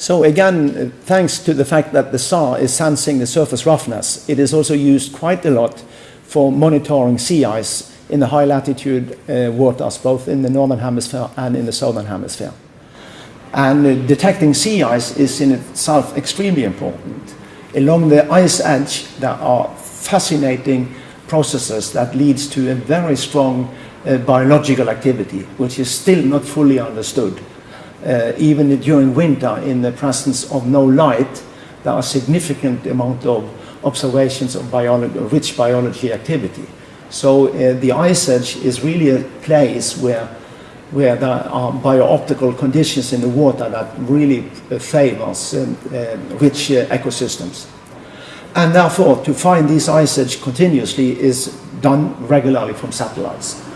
So again, thanks to the fact that the SAR is sensing the surface roughness, it is also used quite a lot for monitoring sea ice in the high latitude uh, waters, both in the northern hemisphere and in the southern hemisphere. And uh, detecting sea ice is in itself extremely important. Along the ice edge, there are fascinating processes that leads to a very strong uh, biological activity, which is still not fully understood uh, even during winter in the presence of no light, there are significant amount of observations of biology, rich biology activity. So uh, the ice edge is really a place where, where there are biooptical conditions in the water that really uh, favors um, uh, rich uh, ecosystems. And therefore, to find these ice edge continuously is done regularly from satellites.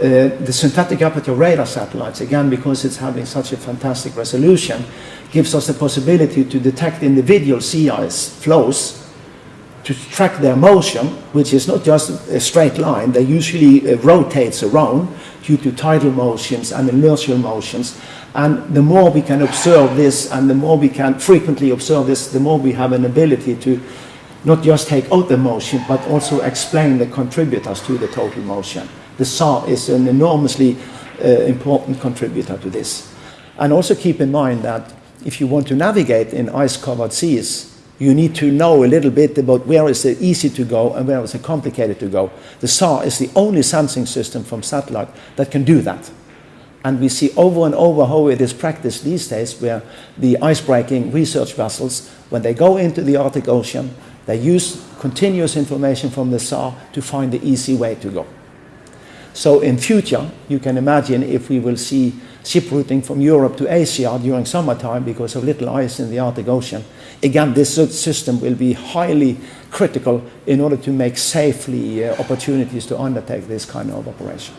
Uh, the synthetic aperture radar satellites, again, because it's having such a fantastic resolution, gives us the possibility to detect individual sea ice floes, to track their motion, which is not just a straight line, they usually uh, rotates around due to tidal motions and inertial motions. And the more we can observe this and the more we can frequently observe this, the more we have an ability to not just take out the motion, but also explain the contributors to the total motion the SAR is an enormously uh, important contributor to this. And also keep in mind that if you want to navigate in ice-covered seas, you need to know a little bit about where is it easy to go and where is it complicated to go. The SAR is the only sensing system from satellite that can do that. And we see over and over how it is practiced these days where the ice-breaking research vessels, when they go into the Arctic Ocean, they use continuous information from the SAR to find the easy way to go. So in future, you can imagine if we will see ship routing from Europe to Asia during summertime because of little ice in the Arctic Ocean. Again, this system will be highly critical in order to make safely uh, opportunities to undertake this kind of operation.